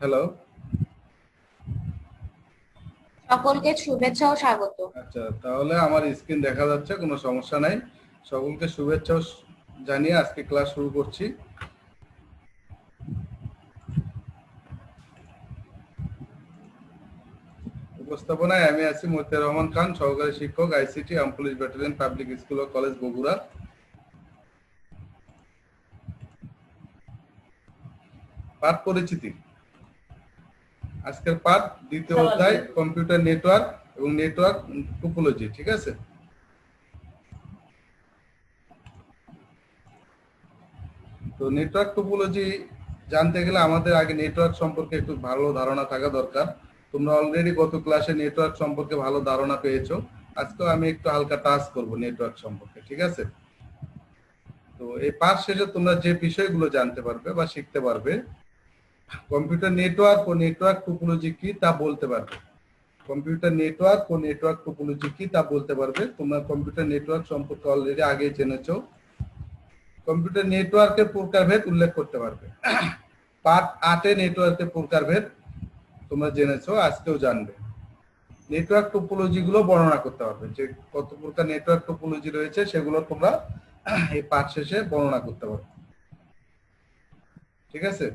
Hello সকলকে শুভেচ্ছা ও স্বাগত। আচ্ছা তাহলে আমার স্ক্রিন দেখা যাচ্ছে কোনো সমস্যা নাই। সকলকে শুভেচ্ছা জানিয়ে আজকে ক্লাস শুরু করছি। উপস্থাপনায় আমি আছি মতিয়ার রহমান খান সহকারী শিক্ষক আইসিটি আম পুলিশ ব্যাটালিয়ন পাবলিক স্কুল ও কলেজ বগুড়া। পাঠ পরিচিতি। আজকের পাঠ দ্বিতীয় অধ্যায় কম্পিউটার নেটওয়ার্ক এবং নেটওয়ার্ক টোপোলজি ঠিক আছে? তো নেটওয়ার্ক টোপোলজি জানতে গেলে আমাদের আগে নেটওয়ার্ক সম্পর্কে একটু ভালো ধারণা থাকা দরকার। তোমরা অলরেডি গত ক্লাসে নেটওয়ার্ক সম্পর্কে ভালো ধারণা পেয়েছ। আজকেও আমি একটু হালকা টাচ করব নেটওয়ার্ক সম্পর্কে ঠিক আছে? তো এই পাঠ শেষে তোমরা যে বিষয়গুলো জানতে পারবে বা শিখতে পারবে কম্পিউটার নেটওয়ার্ক ও নেটওয়ার্ক টোপোলজি কি তা বলতে পারবে? কম্পিউটার নেটওয়ার্ক ও নেটওয়ার্ক টোপোলজি কি তা বলতে পারবে? তোমরা কম্পিউটার নেটওয়ার্ক সম্পর্কে অলরেডি আগে জেনেছো। কম্পিউটার নেটওয়ার্কের প্রকারভেদ উল্লেখ করতে পারবে। পার্ট আটে নেটওয়ার্কের প্রকারভেদ তোমরা জেনেছো, আজকেও জানবে। নেটওয়ার্ক টোপোলজি গুলো বর্ণনা করতে পারবে যে কত প্রকার নেটওয়ার্ক টোপোলজি রয়েছে, সেগুলো তোমরা এই পাঠ শেষে বর্ণনা করতে পারবে। ঠিক আছে?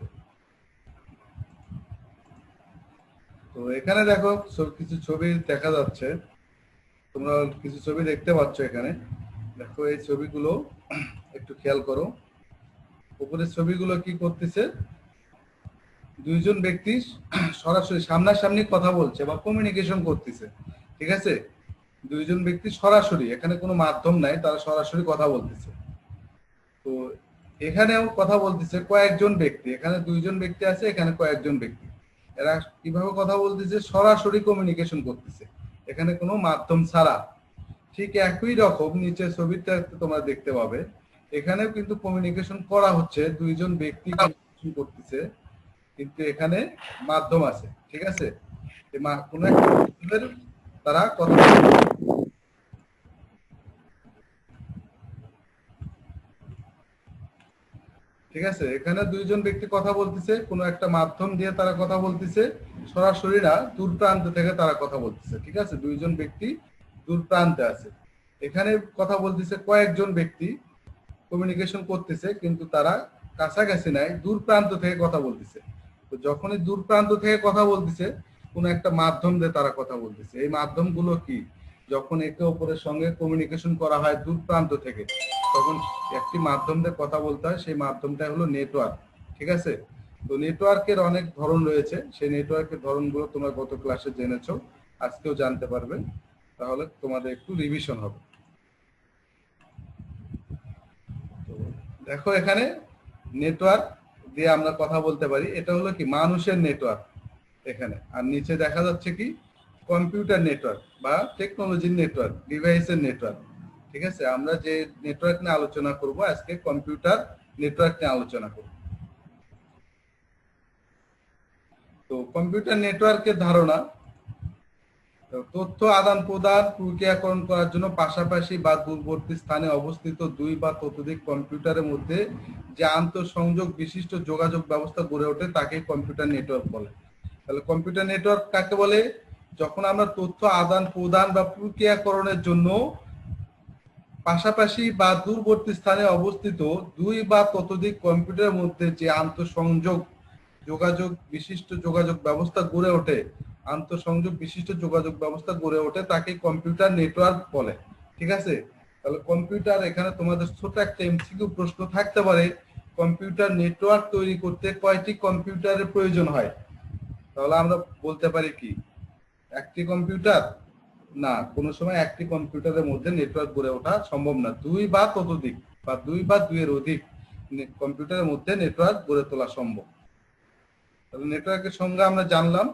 তো এখানে দেখো সব কিছু ছবি দেখা যাচ্ছে। তোমরা কিছু ছবি দেখতে পাচ্ছ এখানে। দেখো এই ছবিগুলো, একটু খেয়াল করো। উপরের ছবিগুলো কি করতেছে? দুইজন ব্যক্তি সরাসরি সামনাসামনি কথা বলছে বা কমিউনিকেশন করতেছে। ঠিক আছে? দুইজন ব্যক্তি সরাসরি, এখানে কোনো মাধ্যম নাই, তারা সরাসরি কথা বলতেছে। তো এখানেও কথা বলতেছে কয়েকজন ব্যক্তি, এখানে দুইজন ব্যক্তি আছে, এখানে কয়েকজন ব্যক্তি। এরা কীভাবে কথা বলতেছে? সরাসরি কমিউনিকেশন করতেছে। এখানে কোনো মাধ্যম ছাড়া। ঠিক একই রকম নিচে ছবিটা তোমরা দেখতে পাবে। এখানেও কিন্তু কমিউনিকেশন করা হচ্ছে। দুইজন ব্যক্তি করতেছে। কিন্তু এখানে মাধ্যম আছে। ঠিক আছে? কোনো একটা তারা কথা ঠিক আছে? এখানে দুইজন ব্যক্তি কথা বলতেছে, কোনো একটা মাধ্যম দিয়ে তারা কথা বলতেছে, সরাসরি না, দূর প্রান্ত থেকে তারা কথা বলতেছে, ঠিক আছে? দুইজন ব্যক্তি দূর প্রান্তে আছে। এখানে কথা বলতেছে কয়েকজন ব্যক্তি কমিউনিকেশন করতেছে, কিন্তু তারা কাছাকাছি নাই, দূর প্রান্ত থেকে কথা বলতেছে। তো যখনই দূর প্রান্ত থেকে কথা বলতেছে, কোন একটা মাধ্যম দিয়ে তারা কথা বলতেছে। এই মাধ্যমগুলো কি? যখন একে অপরের সঙ্গে কমিউনিকেশন করা হয় দূর প্রান্ত থেকে, তখন একটি মাধ্যম দিয়ে কথা বলতে হয়, সেই মাধ্যমটা হলো নেটওয়ার্ক ঠিক আছে? তো নেটওয়ার্কের অনেক ধরন রয়েছে, সেই নেটওয়ার্কের ধরনগুলো তোমরা গত ক্লাসে জেনেছো, আজকেও জানতে পারবে। তাহলে তোমাদের একটু রিভিশন হবে। দেখো এখানে নেটওয়ার্ক দিয়ে আমরা কথা বলতে পারি, এটা হলো কি? মানুষের নেটওয়ার্ক এখানে। আর নিচে দেখা যাচ্ছে কি? কম্পিউটার নেটওয়ার্ক বা টেকনোলজির নেটওয়ার্ক ডিভাইসের নেটওয়ার্ক ঠিক আছে? আমরা যে নেটওয়ার্ক নিয়ে আলোচনা করব, আজকে কম্পিউটার নেটওয়ার্ক নিয়ে আলোচনা করব। তো কম্পিউটার নেটওয়ার্কের ধারণা তথ্য আদান প্রদান, প্রক্রিয়াকরণ করার জন্য পাশাপাশি বা দূরবর্তী স্থানে অবস্থিত দুই বা ততোধিক কম্পিউটারের মধ্যে যে আন্তঃসংযোগ বিশিষ্ট যোগাযোগ ব্যবস্থা গড়ে ওঠে তাকে কম্পিউটার নেটওয়ার্ক বলে। তাহলে কম্পিউটার নেটওয়ার্ক কাকে বলে? যখন আমরা তথ্য আদান প্রদান বা প্রক্রিয়াকরণের জন্য পাশাপাশি বা দূরবর্তী স্থানে অবস্থিত দুই বা ততোধিক কম্পিউটারের মধ্যে যে আন্তঃসংযোগ, যোগাযোগ বিশিষ্ট যোগাযোগ ব্যবস্থা গড়ে ওঠে, আন্তঃসংযোগ বিশিষ্ট যোগাযোগ ব্যবস্থা গড়ে ওঠে, তাকে কম্পিউটার নেটওয়ার্ক বলে। ঠিক আছে? তাহলে কম্পিউটার এখানে তোমাদের ছোট একটা এমসিকিউ প্রশ্ন থাকতে পারে। কম্পিউটার নেটওয়ার্ক তৈরি করতে কয়টি কম্পিউটারের প্রয়োজন হয়? তাহলে আমরা বলতে পারি কি? একটি কম্পিউটার না, কোনো সময় একটি কম্পিউটারের মধ্যে নেটওয়ার্ক গড়ে ওঠা সম্ভব না। দুই বা ততোধিক, বা দুই বা দুইয়ের অধিক কম্পিউটারের মধ্যে নেটওয়ার্ক গড়ে তোলা সম্ভব। তাহলে নেটওয়ার্কের সঙ্গে আমরা জানলাম।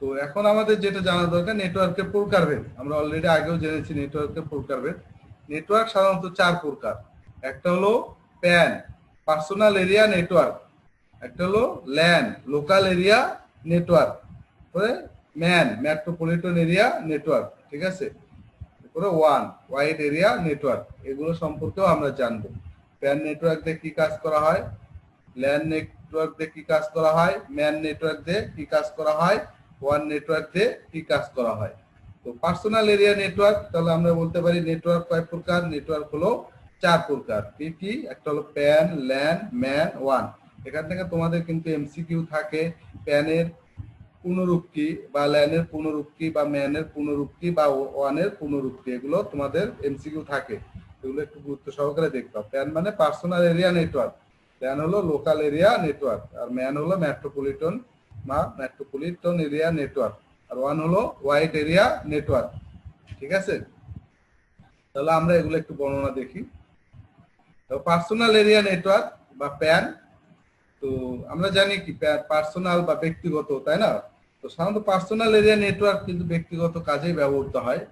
তো এখন আমাদের যেটা জানা দরকার নেটওয়ার্কের প্রকারভেদ আমরা অলরেডি আগেও জেনেছি নেটওয়ার্কের প্রকারভেদ নেটওয়ার্ক সাধারণত চার প্রকার। একটা হলো প্যান পার্সোনাল এরিয়া নেটওয়ার্ক একটা হলো ল্যান লোকাল এরিয়া নেটওয়ার্ক তারপরে ম্যান, মেট্রোপলিটন এরিয়া, নেটওয়ার্ক, ঠিক আছে? তারপরে ওয়ান, ওয়াইড এরিয়া, নেটওয়ার্ক, এগুলো সম্পর্কেও আমরা জানব। প্যান নেটওয়ার্ক দিয়ে কি কাজ করা হয়? ল্যান্ড নেটওয়ার্ক দিয়ে কি কাজ করা হয়? ম্যান নেটওয়ার্ক দিয়ে কি কাজ করা হয়? ওয়ান নেটওয়ার্ক দিয়ে কি কাজ করা হয়? তো পার্সোনাল এরিয়া নেটওয়ার্ক, তাহলে আমরা বলতে পারি নেটওয়ার্ক কয় প্রকার? নেটওয়ার্ক হলো চার প্রকার। কি কি? একটা হলো প্যান, ল্যান, ম্যান, ওয়ান। এখান থেকে তোমাদের কিন্তু এমসিকিউ থাকে, প্যানের পুনরুক্তি বা ল্যানের পুনরুক্তি বা ম্যানের পুনরুক্তি বা ওয়ানের পুনরুক্তি, এগুলো তোমাদের এমসিকিউ থাকে। এগুলো একটু গুরুত্ব সহকারে দেখতে হবে। প্যান মানে পার্সোনাল এরিয়া নেটওয়ার্ক। প্যান হলো লোকাল এরিয়া নেটওয়ার্ক, আর ম্যান হলো মেট্রোপলিটন বা মেট্রোপলিটন এরিয়া নেটওয়ার্ক, আর ওয়ান হলো হোয়াইট এরিয়া নেটওয়ার্ক। ঠিক আছে? তাহলে আমরা এগুলো একটু বর্ণনা দেখি। পার্সোনাল এরিয়া নেটওয়ার্ক বা প্যান তো আমরা জানি কি পার্সোনাল বা ব্যক্তিগত, তাই না? তো সাধারণত পার্সোনাল এরিয়া নেটওয়ার্ক কিন্তু ব্যক্তিগত কাজেই ব্যবহৃত হয়।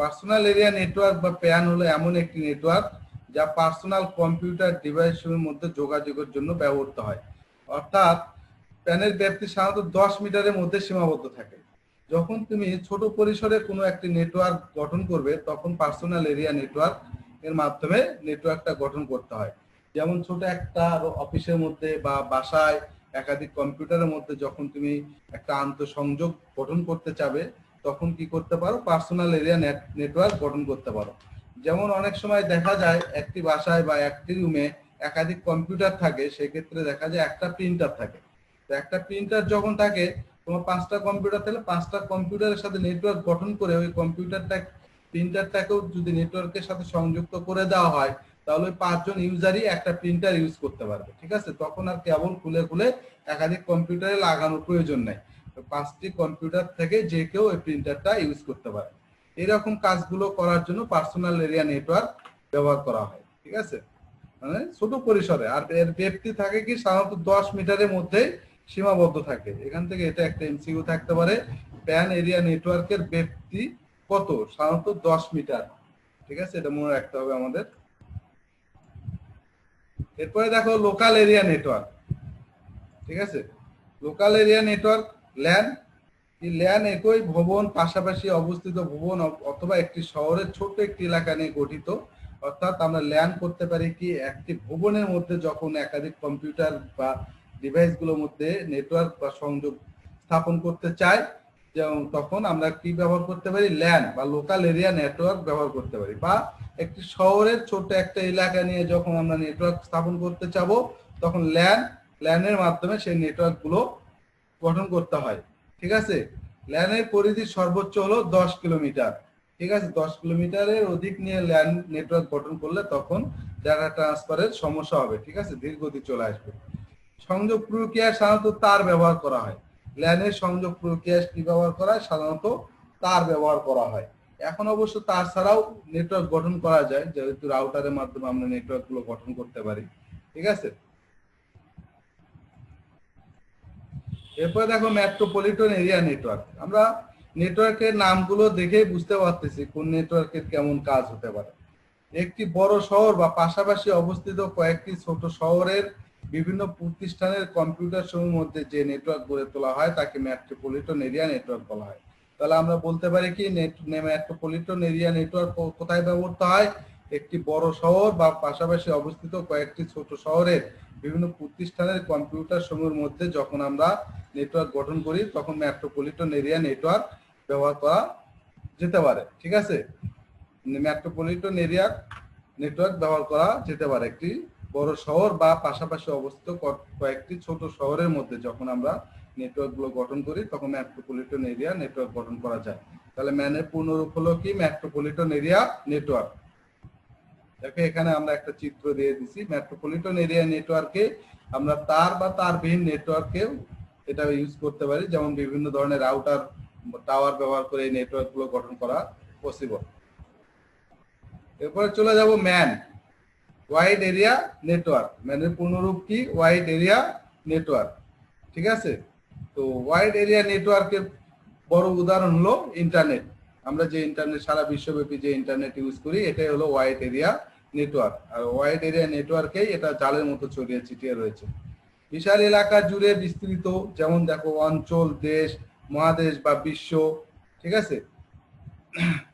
পার্সোনাল এরিয়া নেটওয়ার্ক বা প্যান হলো এমন একটি নেটওয়ার্ক যা পার্সোনাল কম্পিউটার ডিভাইসের মধ্যে যোগাযোগের জন্য ব্যবহৃত হয়। অর্থাৎ প্যানের ব্যাপ্তি সাধারণত দশ মিটারের মধ্যে সীমাবদ্ধ থাকে। যখন তুমি ছোট পরিসরে কোনো একটি নেটওয়ার্ক গঠন করবে, তখন পার্সোনাল এরিয়া নেটওয়ার্ক এর মাধ্যমে নেটওয়ার্কটা গঠন করতে হয়। যেমন ছোট একটা অফিসের মধ্যে বা বাসায় একাধিক কম্পিউটারের মধ্যে যখন তুমি একটা আন্তঃসংযোগ গঠন করতে চাবে, তখন কি করতে পারো? পার্সোনাল এরিয়া নেটওয়ার্ক গঠন করতে পারো। যেমন অনেক সময় দেখা যায় একটি বাসায় বা একটি রুমে একাধিক কম্পিউটার থাকে, সেক্ষেত্রে দেখা যায় একটা প্রিন্টার থাকে। তো একটা প্রিন্টার যখন থাকে, তোমার পাঁচটা কম্পিউটার থাকলে পাঁচটা কম্পিউটারের সাথে নেটওয়ার্ক গঠন করে ওই কম্পিউটারটা প্রিন্টারটাকেও যদি নেটওয়ার্কের সাথে সংযুক্ত করে দেওয়া হয় তাহলে পাঁচজন ইউজারই একটা প্রিন্টার ইউজ করতে পারবে, ঠিক আছে? তখন আর কেবল খুলে খুলে একাধিক কম্পিউটারে লাগানোর প্রয়োজন নেই। পাঁচটি কম্পিউটার থেকে যে কেউ ওই প্রিন্টারটা ইউজ করতে পারে। এরকম কাজগুলো করার জন্য পার্সোনাল এরিয়া নেটওয়ার্ক ব্যবহার করা হয়, ঠিক আছে? মানে ছোট পরিসরে। আর এর ব্যাপ্তি থাকে কি? সাধারণত দশ মিটারের মধ্যে সীমাবদ্ধ থাকে। এখান থেকে এটা একটা এমসিইউ থাকতে পারে। প্যান এরিয়া নেটওয়ার্কের ব্যাপ্তি কত? সাধারণত দশ মিটার, ঠিক আছে? এটা মনে রাখতে হবে আমাদের। এরপরে দেখো লোকাল এরিয়া নেটওয়ার্ক ঠিক আছে? Local area network LAN LAN একই ভবন, পাশাপাশি অবস্থিত ভবন অথবা একটি শহরের ছোট একটি এলাকা নিয়ে গঠিত। অর্থাৎ আমরা ল্যান করতে পারি কি, একটি ভবনের মধ্যে যখন একাধিক কম্পিউটার বা ডিভাইসগুলোর মধ্যে নেটওয়ার্ক বা সংযোগ স্থাপন করতে চাই যেমন তখন আমরা কি ব্যবহার করতে পারি? ল্যান বা লোকাল এরিয়া নেটওয়ার্ক ব্যবহার করতে পারি। বা একটি শহরের ছোট একটা এলাকা নিয়ে যখন আমরা নেটওয়ার্ক স্থাপন করতে চাবো, তখন ল্যান ল্যানের মাধ্যমে সেই নেটওয়ার্কগুলো গঠন করতে হয়। ঠিক আছে? ল্যানের পরিধি সর্বোচ্চ হলো দশ কিলোমিটার। ঠিক আছে? দশ কিলোমিটারের অধিক নিয়ে ল্যান নেটওয়ার্ক গঠন করলে তখন ডাটা ট্রান্সফারের সমস্যা হবে। ঠিক আছে? ধীর গতি চলে আসবে। সংযোগ প্রক্রিয়ায় সাধারণত তার ব্যবহার করা হয়। ল্যানের সংযোগ প্রক্রিয়ায় কি ব্যবহার করা হয়? সাধারণত তার ব্যবহার করা হয়। এখন অবশ্য তার ছাড়াও নেটওয়ার্ক গঠন করা যায়, যেহেতু রাউটারের মাধ্যমে আমরা নেটওয়ার্কগুলো গঠন করতে পারি। ঠিক আছে? এরপরে দেখো মেট্রোপলিটন এরিয়া নেটওয়ার্ক আমরা নেটওয়ার্কের নামগুলো দেখেই বুঝতে পারতেছি কোন নেটওয়ার্কের কেমন কাজ হতে পারে। একটি বড় শহর বা পাশাপাশি অবস্থিত কয়েকটি ছোট শহরের বিভিন্ন প্রতিষ্ঠানের কম্পিউটার সমূহের মধ্যে যে নেটওয়ার্ক গড়ে তোলা হয়, তাকে মেট্রোপলিটন এরিয়া নেটওয়ার্ক বলা হয়। তাহলে আমরা বলতে পারি কি মেট্রোপলিটন এরিয়া নেটওয়ার্ক কোথায় ব্যবহৃত হয়? একটি বড় শহর বা পাশাপাশি অবস্থিত কয়েকটি ছোট শহরের বিভিন্ন প্রতিষ্ঠানের কম্পিউটার সমূহের মধ্যে যখন আমরা নেটওয়ার্ক গঠন করি, তখন মেট্রোপলিটন এরিয়া নেটওয়ার্ক ব্যবহার করা যেতে পারে, ঠিক আছে? মেট্রোপলিটন এরিয়া নেটওয়ার্ক ব্যবহার করা যেতে পারে একটি বড় শহর বা পাশাপাশি অবস্থিত কয়েকটি ছোট শহরের মধ্যে যখন আমরা নেটওয়ার্কগুলো গঠন করি, তখন মেট্রোপলিটন এরিয়া নেটওয়ার্ক গঠন করা যায়। তাহলে ম্যানের পূর্ণরূপ হলো কি মেট্রোপলিটন এরিয়া নেটওয়ার্ক দেখো, এখানে আমরা একটা চিত্র দিয়ে দিছি। মেট্রোপলিটন এরিয়া নেটওয়ার্কে আমরা তার বা তারবিহীন নেটওয়ার্কে এটা ইউজ করতে পারি। যেমন বিভিন্ন ধরনের রাউটার টাওয়ার ব্যবহার করে এই নেটওয়ার্কগুলো গঠন করা পসিবল এরপরে চলে যাব ম্যান ওয়াইড এরিয়া নেটওয়ার্ক মানে পূর্ণরূপ কি? ওয়াইড এরিয়া নেটওয়ার্ক ঠিক আছে? তো ওয়াইড এরিয়া নেটওয়ার্কের বড় উদাহরণ হলো ইন্টারনেট আমরা যে ইন্টারনেট সারা বিশ্বব্যাপী যে ইন্টারনেট ইউজ করি, এটাই হলো ওয়াইড এরিয়া নেটওয়ার্ক আর ওয়াইড এরিয়া নেটওয়ার্কেই এটা জালের মতো ছড়িয়ে ছিটিয়ে রয়েছে। বিশাল এলাকা জুড়ে বিস্তৃত, যেমন দেখো অঞ্চল, দেশ, মহাদেশ বা বিশ্ব, ঠিক আছে?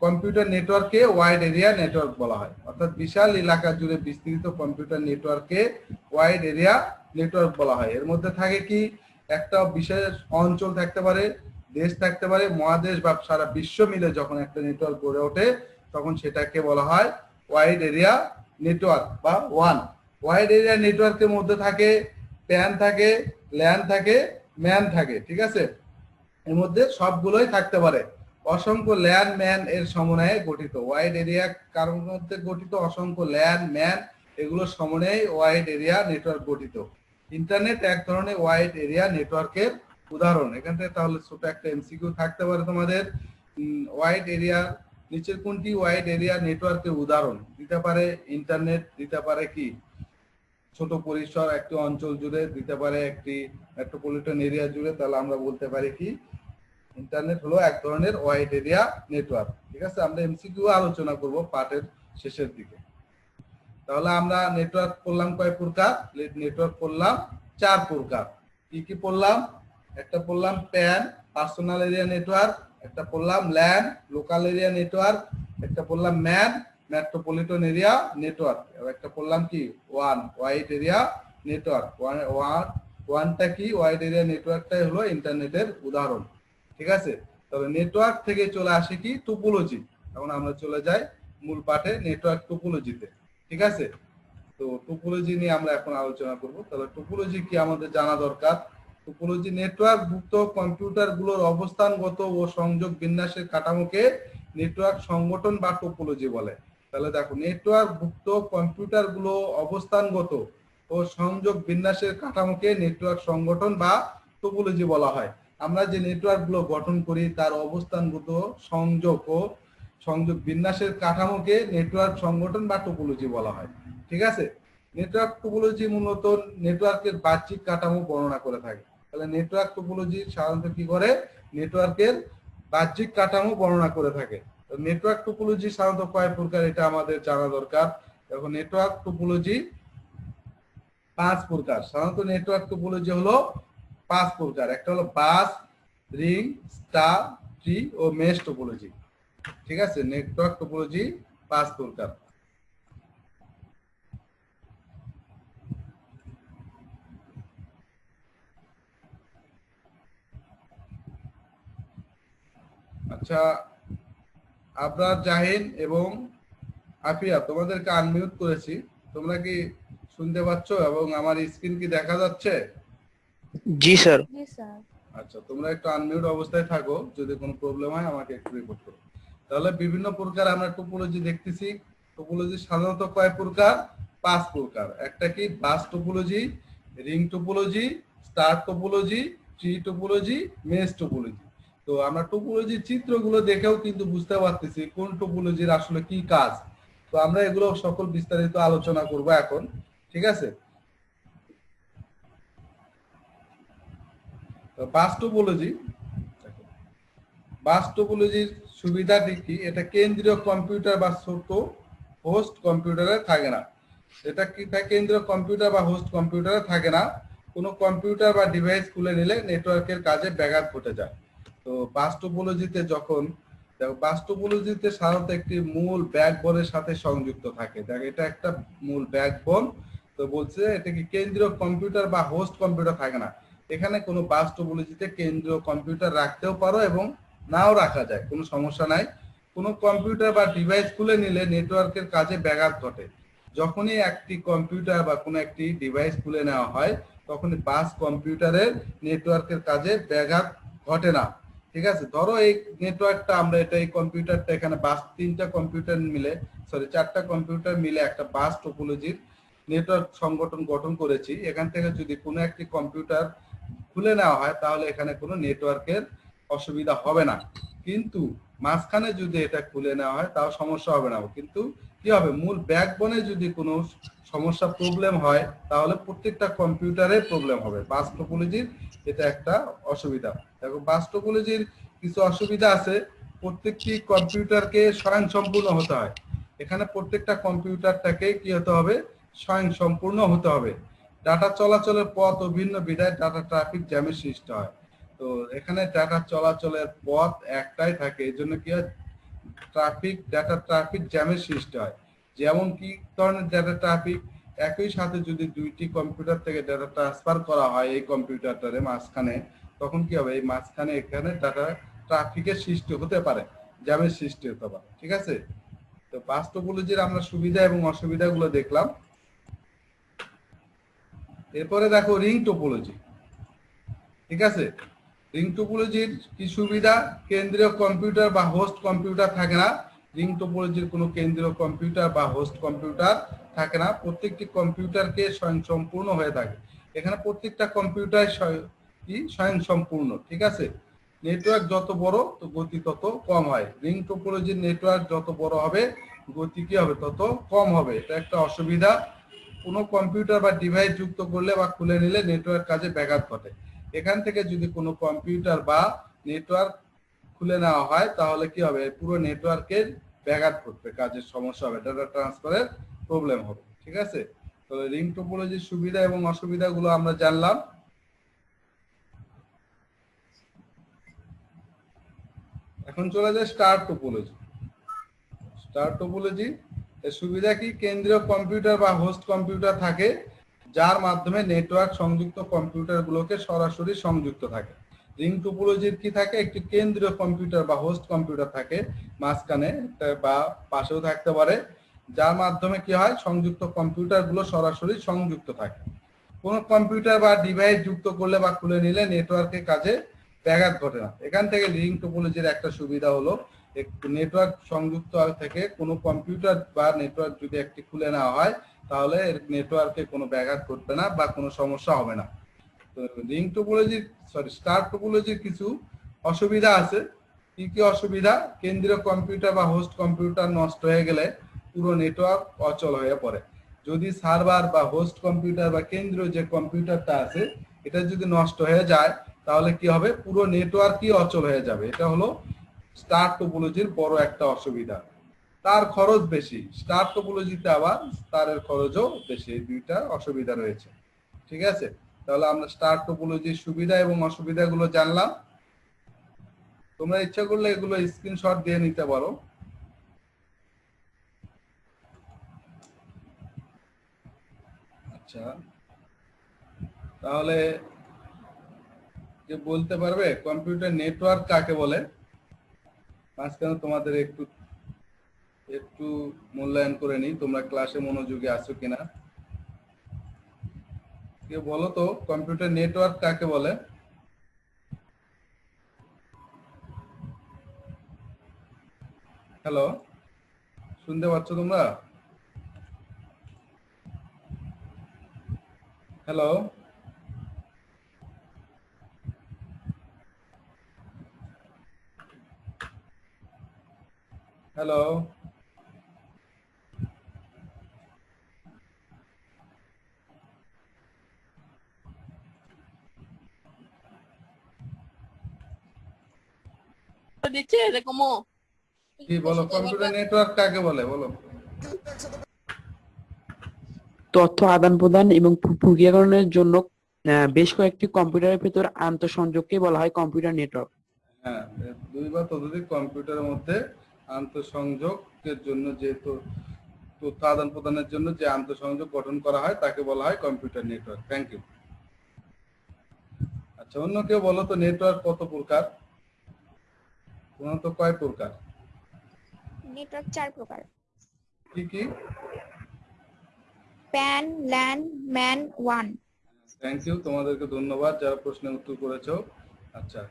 কম্পিউটার নেটওয়ার্কে ওয়াইড এরিয়া নেটওয়ার্ক বলা হয়। অর্থাৎ বিশাল এলাকা জুড়ে বিস্তৃত কম্পিউটার নেটওয়ার্কে ওয়াইড এরিয়া নেটওয়ার্ক বলা হয়। এর মধ্যে থাকে কি, একটা বিশেষ অঞ্চল থাকতে পারে, দেশ থাকতে পারে, মহাদেশ বা সারা বিশ্ব মিলে যখন একটা নেটওয়ার্ক গড়ে ওঠে, তখন সেটাকে বলা হয় ওয়াইড এরিয়া নেটওয়ার্ক বা ওয়ান। ওয়াইড এরিয়া নেটওয়ার্কের মধ্যে থাকে, প্যান থাকে, ল্যান থাকে, ম্যান থাকে, ঠিক আছে? এর মধ্যে সবগুলোই থাকতে পারে। অসংখ্য ল্যান্ড ম্যান এর সমন্বয়ে গঠিত। ওয়াইড এরিয়া কারোর মধ্যে গঠিত? অসংখ্য ল্যান্ড ম্যান এগুলোর সমন্বয়ে ওয়াইড এরিয়া নেটওয়ার্ক গঠিত। ইন্টারনেট এক ধরনের ওয়াইড এরিয়া নেটওয়ার্কের উদাহরণ। এখান থেকে তাহলে ছোট একটা এমসিকিউ থাকতে পারে তোমাদের। ওয়াইড এরিয়া, নিচের কোনটি ওয়াইড এরিয়া নেটওয়ার্কের উদাহরণ? দিতে পারে ইন্টারনেট, দিতে পারে কি? ছোট পরিসর একটি অঞ্চল জুড়ে, দিতে পারে একটি মেট্রোপলিটন এরিয়া জুড়ে, তাহলে আমরা বলতে পারি কি? ইন্টারনেট হলো এক ধরনের ওয়াইড এরিয়া নেটওয়ার্ক ঠিক আছে? আমরা এমসিকিউ আলোচনা করব পার্টের শেষের দিকে। তাহলে আমরা নেটওয়ার্ক করলাম কয় প্রকার? নেটওয়ার্ক করলাম চার প্রকার। কি কি পড়লাম একটা পড়লাম প্যান পার্সোনাল এরিয়া নেটওয়ার্ক একটা পড়লাম ল্যান্ড লোকাল এরিয়া নেটওয়ার্ক একটা পড়লাম ম্যান মেট্রোপলিটন এরিয়া নেটওয়ার্ক আর একটা পড়লাম কি? One wide area network one ওয়ানটা কি? ওয়াইড এরিয়া নেটওয়ার্কটাই হলো ইন্টারনেটের উদাহরণ। ঠিক আছে? তবে নেটওয়ার্ক থেকে চলে আসে কি? টোপোলজি এখন আমরা চলে যাই মূল পাঠে নেটওয়ার্ক টোপোলজিতে ঠিক আছে? তো টোপোলজি নিয়ে আমরা এখন আলোচনা করব। তাহলে টোপোলজি কি আমাদের জানা দরকার? টোপোলজি নেটওয়ার্ক ভুক্ত কম্পিউটারগুলোর অবস্থানগত ও সংযোগ বিন্যাসের কাঠামোকে নেটওয়ার্ক সংগঠন বা টোপোলজি বলে। তাহলে দেখো নেটওয়ার্ক ভুক্ত কম্পিউটারগুলো অবস্থানগত ও সংযোগ বিন্যাসের কাঠামোকে নেটওয়ার্ক সংগঠন বা টোপোলজি বলা হয়। আমরা যে নেটওয়ার্কগুলো গঠন করি, তার অবস্থানগত সংযোগ ও সংযোগ বিন্যাসের কাঠামোকে নেটওয়ার্ক সংগঠন বা টোপোলজি বলা হয়। ঠিক আছে? নেটওয়ার্ক টোপোলজি মূলত নেটওয়ার্কের বাহ্যিক কাঠামো বর্ণনা করে থাকে। তাহলে নেটওয়ার্ক টোপোলজি সাধারণত কি করে? নেটওয়ার্কের বাহ্যিক কাঠামো বর্ণনা করে থাকে। নেটওয়ার্ক টোপোলজি সাধারণত কয় প্রকার এটা আমাদের জানা দরকার। এখন নেটওয়ার্ক টোপোলজি পাঁচ প্রকার। সাধারণত নেটওয়ার্ক টোপোলজি হলো পাঁচ প্রকার। একটা হলো বাস, রিং, স্টার, ট্রি ও মেশ টোপোলজি ঠিক আছে? নেটওয়ার্ক টোপোলজি পাঁচ প্রকার। আচ্ছা আবরার জাহিন এবং আফিয়া, তোমাদেরকে আনমিউট করেছি। তোমরা কি শুনতে পাচ্ছ এবং আমার স্ক্রিন কি দেখা যাচ্ছে? জি স্যার। জি স্যার। আচ্ছা তোমরা একটু আনমিউট অবস্থায় থাকো যদি কোনো প্রবলেম হয় আমাকে একটু রিপোর্ট করো। তাহলে বিভিন্ন প্রকার আমরা টোপোলজি দেখতেছি। টোপোলজি সাধারণত কয় প্রকার? পাঁচ প্রকার। একটা কি? Bus topology ring topology star topology tree topology mesh topology তো আমরা টোপোলজির চিত্রগুলো দেখেও কিন্তু বুঝতে পারতেছি কোন টোপোলজির আসলে কি কাজ। তো আমরা এগুলো সকল বিস্তারিত আলোচনা করব এখন ঠিক আছে? বাস টোপোলজি বাস টোপোলজির সুবিধাটি কি? এটা কেন্দ্রীয় কম্পিউটার বা ছোট হোস্ট কম্পিউটারে থাকে না। এটা কি থাকে কেন্দ্রীয় কম্পিউটার বা হোস্ট কম্পিউটারে থাকে না। কোনো কম্পিউটার বা ডিভাইস খুলে নিলে নেটওয়ার্কের কাজে ব্যাঘাত ঘটে যায়। তো বাস যখন, দেখো বাস সাধারণত একটি মূল ব্যাকবোনের সাথে সংযুক্ত থাকে। দেখ, এটা একটা মূল ব্যাকবোন। তো বলছে এটা কি কেন্দ্রীয় কম্পিউটার বা হোস্ট কম্পিউটার থাকে না। এখানে কোনো বাস টোপোলজিতে কেন্দ্রীয় কম্পিউটার রাখতেও পারো এবং নাও রাখা যায়, কোনো সমস্যা নাই। কোনো কম্পিউটার বা ডিভাইস খুলে নিলে নেটওয়ার্কের কাজে ব্যাঘাত ঘটে। যখনই একটি কম্পিউটার বা কোনো একটি ডিভাইস খুলে নেওয়া হয় তখন বাস কম্পিউটারের নেটওয়ার্কের কাজে ব্যাঘাত ঘটে না। ঠিক আছে? ধরো এই নেটওয়ার্কটা আমরা এটা, এই কম্পিউটারটা এখানে বাস, তিনটা কম্পিউটার মিলে সরি চারটা কম্পিউটার মিলে একটা বাস টোপোলজির নেটওয়ার্ক সংগঠন গঠন করেছি। এখান থেকে যদি কোনো একটি কম্পিউটার খুলে নেওয়া হয়, তাহলে এখানে কোনো নেটওয়ার্কের অসুবিধা হবে না। কিন্তু মাঝখানে যদি এটা খুলে নেওয়া হয়, তাও সমস্যা হবে না। কিন্তু কি হবে? মূল ব্যাকবোনে যদি কোনো সমস্যা প্রবলেম হয়, তাহলে প্রত্যেকটা কম্পিউটারে প্রবলেম হবে। বাস টোপোলজির এটা একটা অসুবিধা। দেখো বাস টোপোলজির কিছু অসুবিধা আছে। প্রত্যেকটি কম্পিউটারকে স্বয়ং সম্পূর্ণ হতে হয়। এখানে প্রত্যেকটা কম্পিউটারটাকে কি হতে হবে? স্বয়ং সম্পূর্ণ হতে হবে। ডাটা চলাচলের পথ ও ভিন্ন বিধায় ডাটা ট্রাফিক জ্যামের সৃষ্টি হয়। তো এখানে ডাটা চলাচলের পথ একটাই থাকে, এই জন্য কি হয়? ট্রাফিক, ডাটা ট্রাফিক জ্যামের সৃষ্টি হয়। যেমন কি ধরনের ডাটা ট্রাফিক? একই সাথে যদি দুইটি কম্পিউটার থেকে ডাটা ট্রান্সফার করা হয় এই কম্পিউটারটারে মাঝখানে, তখন কি হবে? এই মাঝখানে এখানে ডাটা ট্রাফিকের সৃষ্টি হতে পারে, জ্যামের সৃষ্টি হতে পারে। ঠিক আছে? তো বাস টোপোলজির আমরা সুবিধা এবং অসুবিধাগুলো দেখলাম। এরপরে দেখো রিং টোপোলজি ঠিক আছে? রিং টোপোলজির কি সুবিধা? কেন্দ্রীয় কম্পিউটার বা হোস্ট কম্পিউটার থাকে না। রিং টোপোলজির কোনো কেন্দ্রীয় কম্পিউটার বা হোস্ট কম্পিউটার থাকে না। প্রত্যেকটি কম্পিউটারকে স্বয়ং সম্পূর্ণ হয়ে থাকে। এখানে প্রত্যেকটা কম্পিউটার স্বয়ং সম্পূর্ণ ঠিক আছে? নেটওয়ার্ক যত বড়, তো গতি তত কম হয়। রিং টোপোলজির নেটওয়ার্ক যত বড় হবে, গতি কি হবে? তত কম হবে। এটা একটা অসুবিধা। কোনো কম্পিউটার বা ডিভাইস যুক্ত করলে বা খুলে নিলে নেটওয়ার্ক কাজে ব্যাঘাত ঘটে। এখান থেকে যদি কোনো কম্পিউটার বা নেটওয়ার্ক খুলে নেওয়া হয়, তাহলে কি হবে? পুরো নেটওয়ার্কের ব্যাঘাত ঘটবে, কাজের সমস্যা হবে ডাটা ট্রান্সফারের প্রবলেম হবে, ঠিক আছে? তাহলে রিং টোপোলজির সুবিধা এবং অসুবিধাগুলো আমরা জানলাম। এখন চলে যায় স্টার টোপোলজি স্টার টোপোলজি সুবিধা কি? কেন্দ্রীয় কম্পিউটার বা হোস্ট কম্পিউটার থাকে, যার মাধ্যমে নেটওয়ার্ক সংযুক্ত কম্পিউটারগুলোকে সরাসরি সংযুক্ত থাকে। রিং টোপোলজির কি থাকে? একটি কেন্দ্রীয় কম্পিউটার বা হোস্ট কম্পিউটার থাকে, মাঝখানে বা পাশেও থাকতে পারে, যার মাধ্যমে কি হয়? সংযুক্ত কম্পিউটারগুলো সরাসরি সংযুক্ত থাকে। কোনো কম্পিউটার বা ডিভাইস যুক্ত করলে বা খুলে নিলে নেটওয়ার্কের কাজে ব্যাঘাত ঘটে না। এখান থেকে রিং টোপোলজির একটা সুবিধা হলো নেটওয়ার্ক সংযুক্ত থেকে কোনো কম্পিউটার বা নেটওয়ার্ক যদি একটি খুলে নেওয়া হয়, তাহলে এর নেটওয়ার্কে কোনো ব্যাঘাত ঘটবে না বা কোনো সমস্যা হবে না। তো রিং টোপোলজির সরি স্টার টোপোলজির কিছু অসুবিধা আছে। কি কি অসুবিধা? কেন্দ্রীয় কম্পিউটার বা হোস্ট কম্পিউটার নষ্ট হয়ে গেলে পুরো নেটওয়ার্ক অচল হয়ে পড়ে। যদি সার্ভার বা হোস্ট কম্পিউটার বা কেন্দ্রীয় যে কম্পিউটারটা আছে, এটা যদি নষ্ট হয়ে যায়, তাহলে কি হবে? পুরো নেটওয়ার্কই অচল হয়ে যাবে। এটা হলো স্টার টোপোলজির বড় একটা অসুবিধা। তার খরচ বেশি। স্টার টোপোলজিতে আবার তারের খরচও বেশি। এই দুইটা অসুবিধা রয়েছে। ঠিক আছে? তাহলে আমরা স্টার টোপোলজির সুবিধা এবং অসুবিধাগুলো জানলাম। তোমরা ইচ্ছা করলে এগুলো স্ক্রিনশট দিয়ে নিতে পারো। আচ্ছা। তাহলে যে বলতে পারবে কম্পিউটার নেটওয়ার্ক কাকে বলে? মাঝখানে তোমাদের একটু একটু মূল্যায়ন করে নিই, তোমরা ক্লাসে মনোযোগী আছো কিনা। কে বলো তো কম্পিউটার নেটওয়ার্ক কাকে বলে? হ্যালো শুনতে পাচ্ছ তোমরা? হ্যালো হ্যালো dice de কি বলো কম্পিউটার নেটওয়ার্ক কাকে বলে বলো। তথ্য আদান প্রদান এবং প্রক্রিয়াকরণের জন্য আহ, বেশ কয়েকটি কম্পিউটারের ভেতর আন্তঃসংযোগকে বলা হয় কম্পিউটার নেটওয়ার্ক হ্যাঁ দুই বা ততোধিক কম্পিউটারের মধ্যে আন্তঃসংযোগের জন্য যে তথ্য আদান প্রদানের জন্য যে আন্তঃসংযোগ গঠন করা হয় তাকে বলা হয় কম্পিউটার নেটওয়ার্ক। থ্যাংক ইউ আচ্ছা অন্য কেউ বলো তো নেটওয়ার্ক কত প্রকার? তো কয় প্রকার? নেটওয়ার্ক চার প্রকার। কি কি? প্যান ল্যান ম্যান ওয়ান থ্যাংক ইউ তোমাদেরকে ধন্যবাদ। যারা প্রশ্নের উত্তর করেছ আচ্ছা।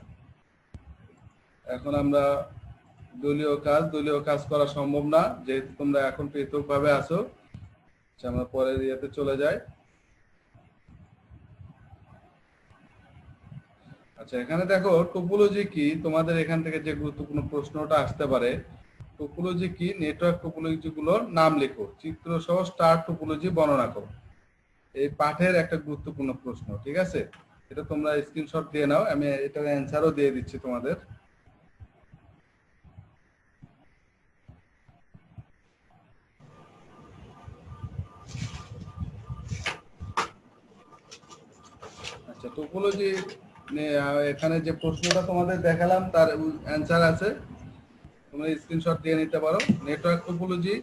এখন আমরা দলীয় কাজ দলীয় কাজ করা সম্ভব না, যেহেতু তোমরা এখন পৃথক ভাবে আছো আমরা পরের ইয়েতে চলে যাই। আচ্ছা এখানে দেখো টোপোলজি কি? তোমাদের এখান থেকে যে গুরুত্বপূর্ণ প্রশ্নটা আসতে পারে টোপোলজি কি? নেটওয়ার্ক টোপোলজি গুলোর নাম লেখো, চিত্র সহ স্টার টোপোলজি বর্ণনা করো। এই পাঠের একটা গুরুত্বপূর্ণ প্রশ্ন, ঠিক আছে? এটা তোমরা স্ক্রিনশট দিয়ে নাও, আমি এটার অ্যান্সারও দিয়ে দিচ্ছি তোমাদের। আচ্ছা টোপোলজি এখানে যে প্রশ্নটা তোমাদের দেখালাম, তার অ্যান্সার আছে। তোমরা স্ক্রিনশট দিয়ে নিতে পারো। নেটওয়ার্ক টোপোলজি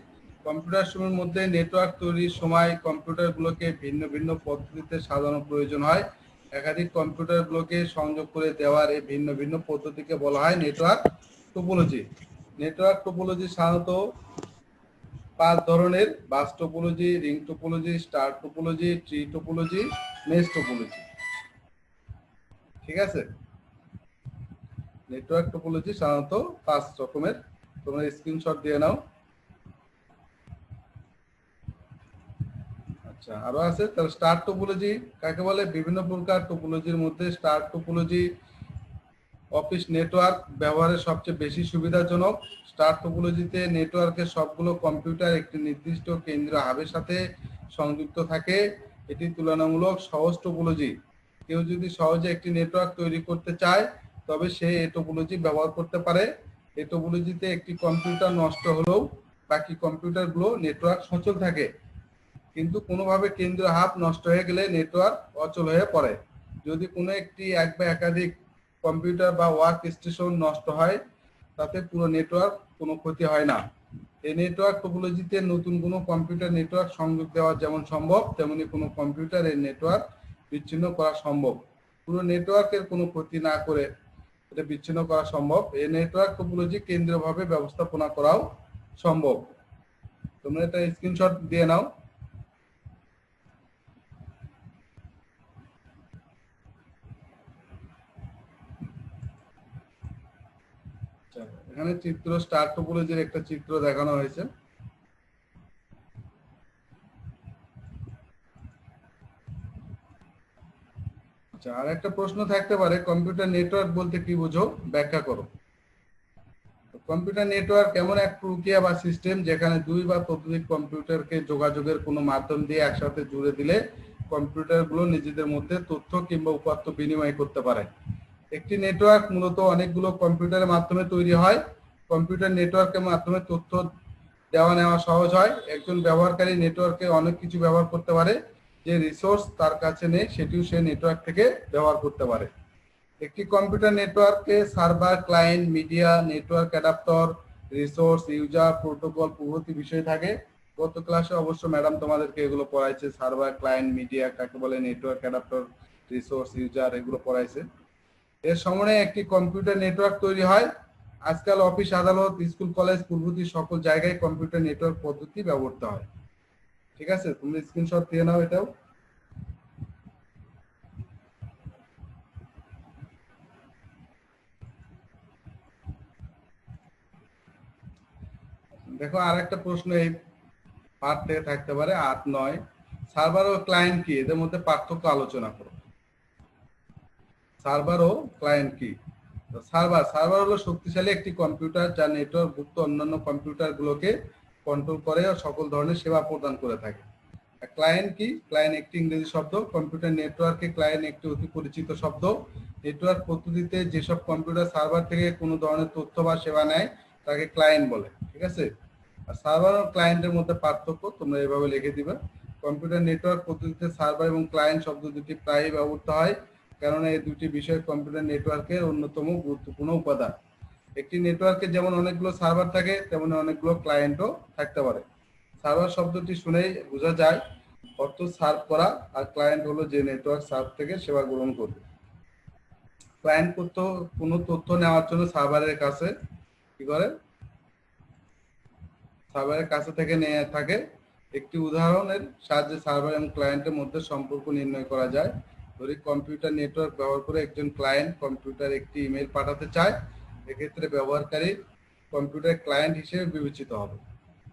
কম্পিউটার সমূহের মধ্যে নেটওয়ার্ক তৈরির সময় কম্পিউটারগুলোকে ভিন্ন ভিন্ন পদ্ধতিতে সাজানো প্রয়োজন হয়। একাধিক কম্পিউটারগুলোকে সংযোগ করে দেওয়ার এই ভিন্ন ভিন্ন পদ্ধতিকে বলা হয় নেটওয়ার্ক টোপোলজি নেটওয়ার্ক টোপোলজি সাধারণত পাঁচ ধরনের bus topology ring topology star topology tree topology mesh topology ঠিক আছে? নেটওয়ার্ক টোপোলজি সাধারণত পাঁচ রকমের। তোমরা স্ক্রিনশট দিয়ে নাও। আচ্ছা আরও আছে? তাহলে স্টার টোপোলজি কাকে বলে? বিভিন্ন প্রকার টোপোলজির মধ্যে স্টার টোপোলজি অফিস নেটওয়ার্ক ব্যবহারের সবচেয়ে বেশি সুবিধাজনক। স্টার টোপোলজিতে নেটওয়ার্কের সবগুলো কম্পিউটার একটি নির্দিষ্ট কেন্দ্রীয় হাবের সাথে সংযুক্ত থাকে। এটি তুলনামূলক সহজ টোপোলজি কেউ যদি সহজে একটি নেটওয়ার্ক তৈরি করতে চায়, তবে সে এই টোপোলজি ব্যবহার করতে পারে। এই টোপোলজিতে একটি কম্পিউটার নষ্ট হলেও বাকি কম্পিউটারগুলো নেটওয়ার্ক সচল থাকে। কিন্তু কোনোভাবে কেন্দ্র হাব নষ্ট হয়ে গেলে নেটওয়ার্ক অচল হয়ে পড়ে। যদি কোনো একটি এক বা একাধিক কম্পিউটার বা ওয়ার্ক স্টেশন নষ্ট হয়, তাতে পুরো নেটওয়ার্ক কোনো ক্ষতি হয় না। এই নেটওয়ার্ক টোপোলজিতে নতুন কোনো কম্পিউটার নেটওয়ার্ক সংযোগ দেওয়া যেমন সম্ভব, তেমনি কোনো কম্পিউটার এর নেটওয়ার্ক বিচ্ছিন্ন করা সম্ভব। পুরো নেটওয়ার্কের কোনো ক্ষতি না করে এটা বিচ্ছিন্ন করা সম্ভব। এই নেটওয়ার্ক টোপোলজি কেন্দ্রীয়ভাবে ব্যবস্থাপনা করাও সম্ভব। তোমরা এটা স্ক্রিনশট দিয়ে নাও। আচ্ছা, এখানে চিত্র স্টার টোপোলজির একটা চিত্র দেখানো হয়েছে। আচ্ছা আর একটা প্রশ্ন থাকতে পারে কম্পিউটার নেটওয়ার্ক বলতে কি বুঝো? ব্যাখ্যা করো। কম্পিউটার নেটওয়ার্ক এমন এক প্রক্রিয়া বা সিস্টেম যেখানে দুই বা ততোধিক কম্পিউটারকে যোগাযোগের কোনো মাধ্যম দিয়ে একসাথে জুড়ে দিলে কম্পিউটারগুলো নিজেদের মধ্যে তথ্য কিংবা উপাত্ত বিনিময় করতে পারে। একটি নেটওয়ার্ক মূলত অনেকগুলো কম্পিউটারের মাধ্যমে তৈরি হয়। কম্পিউটার নেটওয়ার্কের মাধ্যমে তথ্য দেওয়া নেওয়া সহজ হয়। একজন ব্যবহারকারী নেটওয়ার্কে অনেক কিছু ব্যবহার করতে পারে। যে রিসোর্স তার কাছে নেই, সেটিও সে নেটওয়ার্ক থেকে ব্যবহার করতে পারে। একটি কম্পিউটার নেটওয়ার্কে server client media network adaptor resource user protocol প্রভৃতি বিষয় থাকে। গত ক্লাসে অবশ্য ম্যাডাম তোমাদেরকে এগুলো পড়াইছে সার্ভার ক্লায়েন্ট মিডিয়া কাকে বলে নেটওয়ার্ক অ্যাডাপ্টর রিসোর্স ইউজার এগুলো পড়াইছে। এর সমন্বয়ে একটি কম্পিউটার নেটওয়ার্ক তৈরি হয়। আজকাল অফিস আদালত স্কুল কলেজ প্রভৃতি সকল জায়গায় কম্পিউটার নেটওয়ার্ক পদ্ধতি ব্যবহৃত হয়। ঠিক আছে, তুমি স্ক্রিনশট দিয়ে নাও এটাও। দেখো আর একটা প্রশ্ন এই পার্ট থেকে থাকতে পারে, আট, নয়। সার্ভার ও ক্লায়েন্ট কি? এদের মধ্যে পার্থক্য আলোচনা করো। সার্ভার ও ক্লায়েন্ট কি? সার্ভার সার্ভার হলো শক্তিশালী একটি কম্পিউটার যা নেটওয়ার্ক ভুক্ত অন্যান্য কম্পিউটার গুলোকে কন্ট্রোল করে ও সকল ধরনের সেবা প্রদান করে থাকে। ক্লায়েন্ট কি? ক্লায়েন্ট একটি ইংরেজি শব্দ কম্পিউটার নেটওয়ার্কে ক্লায়েন্ট একটি অতি পরিচিত শব্দ। নেটওয়ার্ক পদ্ধতিতে যেসব কম্পিউটার সার্ভার থেকে কোনো ধরনের তথ্য বা সেবা নেয়, তাকে ক্লায়েন্ট বলে, ঠিক আছে? আর সার্ভার ও ক্লায়েন্টের মধ্যে পার্থক্য, তোমরা এভাবে লিখে দিবে। কম্পিউটার নেটওয়ার্ক পদ্ধতিতে সার্ভার এবং ক্লায়েন্ট শব্দ দুটি প্রায়ই ব্যবহৃত হয়, কেননা এই দুটি বিষয় কম্পিউটার নেটওয়ার্কের অন্যতম গুরুত্বপূর্ণ উপাদান। একটি নেটওয়ার্কে যেমন অনেকগুলো সার্ভার থাকে, তেমন অনেকগুলো ক্লায়েন্টও থাকতে পারে। সার্ভার শব্দটি শুনেই বোঝা যায় অর্থ সার্ভ করা, আর ক্লায়েন্ট হলো যে নেটওয়ার্ক সার্ভ থেকে সেবা গ্রহণ করবে। ক্লায়েন্ট করতে কোনো তথ্য নেওয়ার জন্য সার্ভারের কাছে কি করে? সার্ভারের কাছে থেকে নিয়ে থাকে। একটি উদাহরণের সাহায্যে সার্ভার এবং ক্লায়েন্টের মধ্যে সম্পর্ক নির্ণয় করা যায়। ধরি কম্পিউটার নেটওয়ার্ক ব্যবহার করে একজন ক্লায়েন্ট কম্পিউটার একটি ইমেল পাঠাতে চায়। এক্ষেত্রে ব্যবহারকারী কম্পিউটার ক্লায়েন্ট হিসেবে বিবেচিত হবে।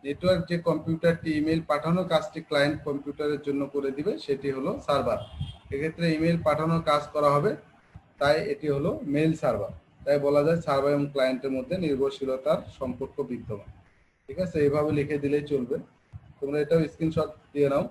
নেটওয়ার্ক যে কম্পিউটারটি ইমেল পাঠানোর কাজটি ক্লায়েন্ট কম্পিউটারের জন্য করে দিবে, সেটি হলো সার্ভার এক্ষেত্রে ইমেল পাঠানোর কাজ করা হবে, তাই এটি হলো মেল সার্ভার তাই বলা যায় সার্ভার এবং ক্লায়েন্টের মধ্যে নির্ভরশীলতার সম্পর্ক বিদ্যমান। ঠিক আছে? এইভাবে লিখে দিলেই চলবে। তোমরা এটাও স্ক্রিনশট দিয়ে নাও।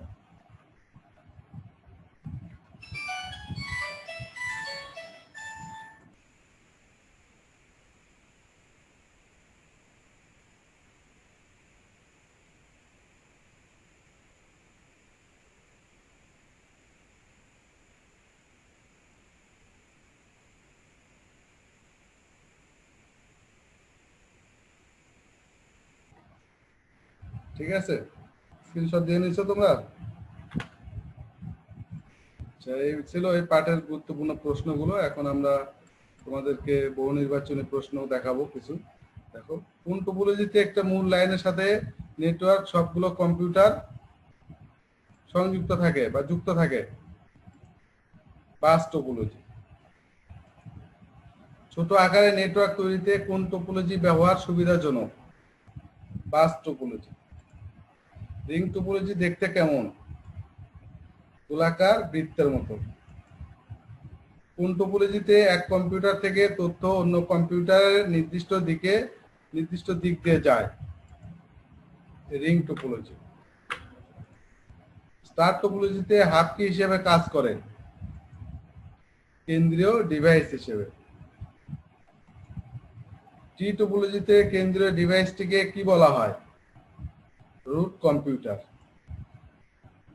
ঠিক আছে? স্ক্রিনশট দিয়ে নিছো তোমরা? আচ্ছা এই ছিল এই পাঠের গুরুত্বপূর্ণ প্রশ্নগুলো। এখন আমরা তোমাদেরকে বহু নির্বাচনী প্রশ্ন দেখাবো কিছু। দেখো কোন টপোলজিতে একটা মূল লাইনের সাথে নেটওয়ার্ক সবগুলো কম্পিউটার সংযুক্ত থাকে বা যুক্ত থাকে। বাস টপোলজি ছোট আকারে নেটওয়ার্ক তৈরিতে কোন টপোলজি ব্যবহার সুবিধাজনক? বাস টপোলজি রিং টপোলজি দেখতে কেমন? গোলাকার বৃত্তের মতো। কোন টপোলজিতে এক কম্পিউটার থেকে তথ্য অন্য কম্পিউটারের নির্দিষ্ট দিকে, নির্দিষ্ট দিক দিয়ে যায়? Ring topology. স্টার টপোলজিতে হাব কি হিসেবে কাজ করে? কেন্দ্রীয় ডিভাইস হিসেবে। টি টপোলজিতে কেন্দ্রীয় ডিভাইসটিকে কি বলা হয়? Root computer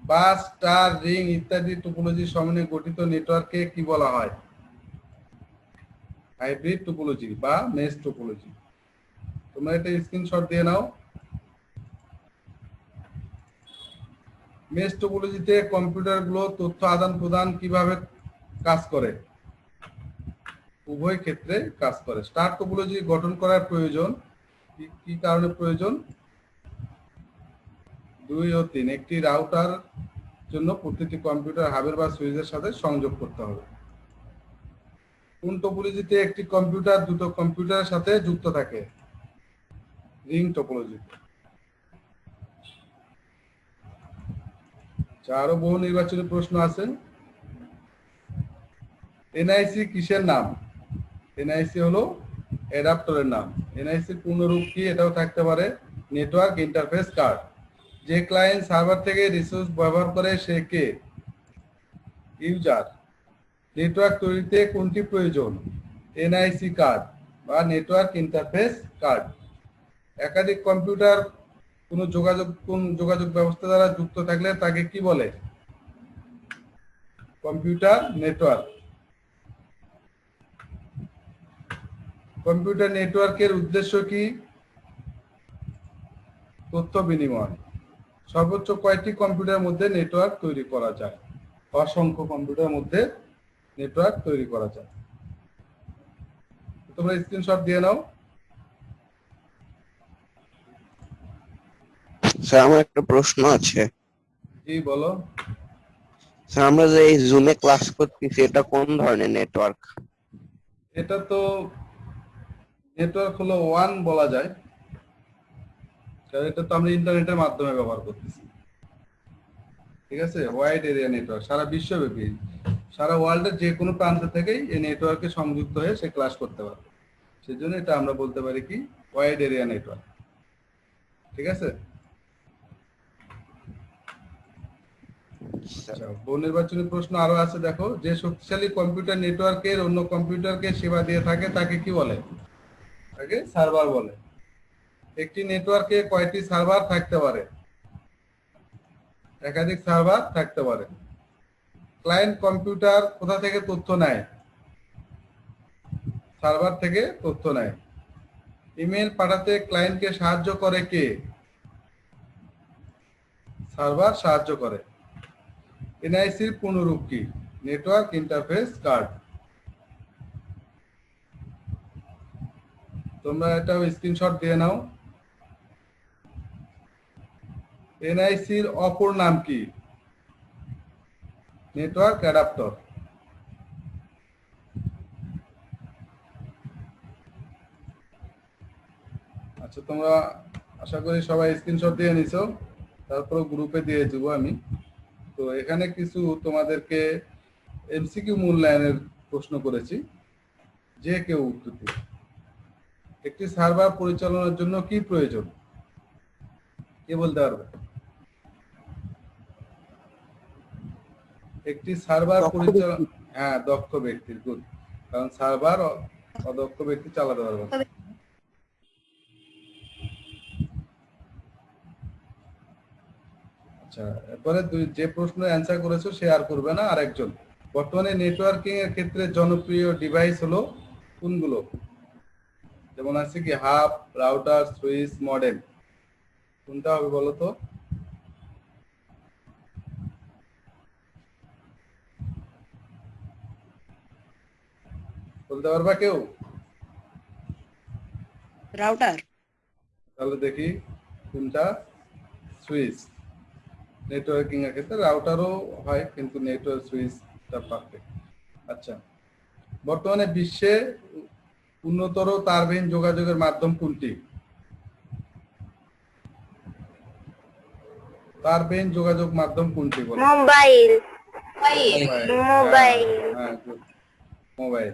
bus star ring ইত্যাদি টপোলজি সমন্বয়ে গঠিত নেটওয়ার্ককে কি বলা হয়? হাইব্রিড টপোলজি বা মেশ টপোলজি তোমরা এটা স্ক্রিনশট দিয়ে নাও। মেশ টপোলজিতে কম্পিউটারগুলো তথ্য আদান প্রদান কীভাবে কাজ করে? উভয় ক্ষেত্রে কাজ করে। স্টার টপোলজি গঠন করার প্রয়োজন। কি কারণে প্রয়োজন? দুই ও তিন। একটি রাউটার জন্য প্রতিটি কম্পিউটার হাবের বা সুইচের সাথে সংযোগ করতে হবে। কোন টপোলজিতে একটি কম্পিউটার দুটো কম্পিউটারের সাথে যুক্ত থাকে? রিং টপোলজি আরও বহু নির্বাচনী প্রশ্ন আছে। এনআইসি কিসের নাম? এনআইসি হলো অ্যাডাপ্টরের নাম। এনআইসির পূর্ণরূপ কি? এটাও থাকতে পারে। নেটওয়ার্ক ইন্টারফেস কার্ড যে ক্লায়েন্ট সার্ভার থেকে রিসোর্স ব্যবহার করে সে কে? ইউজার নেটওয়ার্ক তৈরিতে কোনটি প্রয়োজন? এনআইসি কার্ড বা নেটওয়ার্ক ইন্টারফেস কার্ড একাধিক কম্পিউটার কোনো যোগাযোগ, কোন যোগাযোগ ব্যবস্থা দ্বারা যুক্ত থাকলে তাকে কি বলে? কম্পিউটার নেটওয়ার্ক কম্পিউটার নেটওয়ার্কের উদ্দেশ্য কি? তথ্য বিনিময়। সর্বোচ্চ কয়টি কম্পিউটারের মধ্যে নেটওয়ার্ক তৈরি করা যায়। অসংখ্য কম্পিউটারের মধ্যে নেটওয়ার্ক তৈরি করা যায়। তোমরা স্ক্রিনশট দিয়ে নাও। স্যার আমার একটা প্রশ্ন আছে। জি বলো। স্যার আমরা যে এই জুমে ক্লাস করতেছি এটা কোন ধরনের নেটওয়ার্ক এটা তো নেটওয়ার্ক হলো ওয়ান বলা যায়। এটা তো আমরা ইন্টারনেটের মাধ্যমে ব্যবহার করতেছি। ঠিক আছে? ওয়াইড এরিয়া নেটওয়ার্ক সারা বিশ্বব্যাপী, সারা ওয়ার্ল্ডের যে কোনো প্রান্ত থেকেই এই নেটওয়ার্কে সংযুক্ত হয়ে সে ক্লাস করতে পারবে। সেই জন্য এটা আমরা বলতে পারি কি? ওয়াইড এরিয়া নেটওয়ার্ক ঠিক আছে? আচ্ছা নির্বাচনী প্রশ্ন আরও আছে, দেখো। যে শক্তিশালী কম্পিউটার নেটওয়ার্কের অন্য কম্পিউটারকে সেবা দিয়ে থাকে, তাকে কি বলে? তাকে সার্ভার বলে। একটি নেটওয়ার্কে কয়টি সার্ভার থাকতে পারে। একাধিক সার্ভার থাকতে পারে। ক্লায়েন্ট কম্পিউটার কোথা থেকে তথ্য নেয়? সার্ভার থেকে তথ্য নেয়। ইমেল পাঠাতে ক্লায়েন্টকে সাহায্য করে কে? সার্ভার সাহায্য করে। এনআইসির পুনরূপ কি? নেটওয়ার্ক ইন্টারফেস কার্ড তোমরা এটা স্ক্রিনশট দিয়ে নাও। এনআইসির অপর নাম কি? Network adapter. আচ্ছা তোমরা আশা করি সবাই স্ক্রিনশট দিয়ে নিছো। তারপর গ্রুপে দিয়ে দেবো আমি। তো এখানে কিছু তোমাদেরকে এমসিকিউ মূল্যায়নের প্রশ্ন করেছি। যে কেউ উত্তর একটি সার্ভার পরিচালনার জন্য কি প্রয়োজন? কে বলতে পারবে? একটি সার্ভার পরিচালনা হ্যাঁ দক্ষ ব্যক্তির গুড। কারণ সার্ভার অদক্ষ ব্যক্তি চালাতে পারবে না। আচ্ছা এরপরে যে প্রশ্ন অ্যান্সার করেছ আর করবে না আরেকজন। বর্তমানে নেটওয়ার্কিং এর ক্ষেত্রে জনপ্রিয় ডিভাইস হলো কোনগুলো? যেমন আছে কি হাব রাউটার সুইচ মডেম। কোনটা হবে বলো তো? বলতে পারবা কেউ? রাউটার। তাহলে দেখি কোনটা? সুইচ। নেটওয়ার্কিং এর ক্ষেত্রে রাউটারও হয় কিন্তু নেটওয়ার্ক সুইচটা পারফেক্ট আচ্ছা বর্তমানে বিশ্বে উন্নতর তারবিহীন যোগাযোগের মাধ্যম কোনটি? তারবিহীন যোগাযোগ মাধ্যম কোনটি বলো? মোবাইল। মোবাইল। মোবাইল। হ্যাঁ মোবাইল।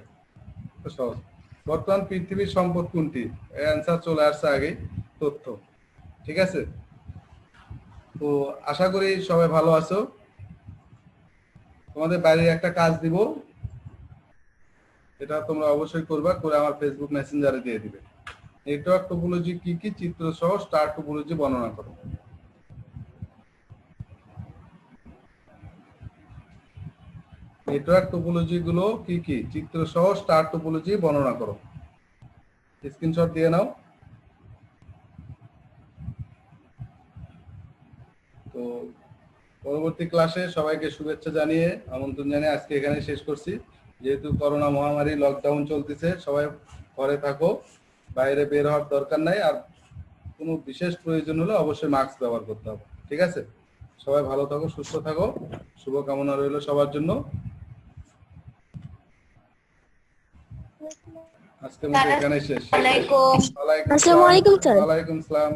সহজ। বর্তমান পৃথিবীর সম্পদ কোনটি? অ্যান্সার চলে আসছে আগে, তথ্য। ঠিক আছে? তো আশা করি সবাই ভালো আছো। তোমাদের বাইরে একটা কাজ দিব। এটা তোমরা অবশ্যই করবা, করে আমার ফেসবুক মেসেঞ্জারে দিয়ে দিবে। নেটওয়ার্ক টোপোলজি কি কি, চিত্র সহ স্টার টোপোলজি বর্ণনা করো। নেটওয়ার্ক টোপোলজি গুলো কি কি? চিত্র সহ স্টার টোপোলজি বর্ণনা করো। স্ক্রিনশট দিয়ে নাও। তো পরবর্তী ক্লাসে সবাইকে শুভেচ্ছা জানিয়ে আমন্ত্রণ জানিয়ে আজকে এখানে শেষ করছি। যেহেতু করোনা মহামারী লকডাউন চলতেছে, সবাই ঘরে থাকো। বাইরে বের হওয়ার দরকার নাই। আর কোনো বিশেষ প্রয়োজন হলে অবশ্যই মাস্ক ব্যবহার করতে হবে। ঠিক আছে? সবাই ভালো থাকো, সুস্থ থাকো। শুভকামনা রইল সবার জন্য। আজকের মতো এখানে শেষ। আসসালামু। আলাইকুম, স্যার। ওয়ালাইকুম আসসালাম।